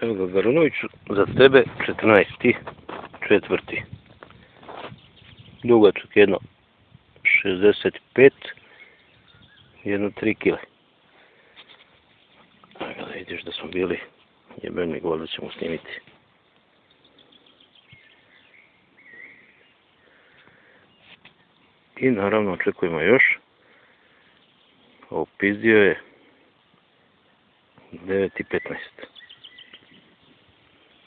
Evo ga Garunoviću, za tebe 14. četvrti. Dugačak jedno 65, jedno 3 kile. Evo da vidiš da smo bili, gol da ćemo snimiti. I naravno očekujemo još. Opizdio je 9.15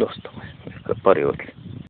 दोस्तों इसका प्रयोग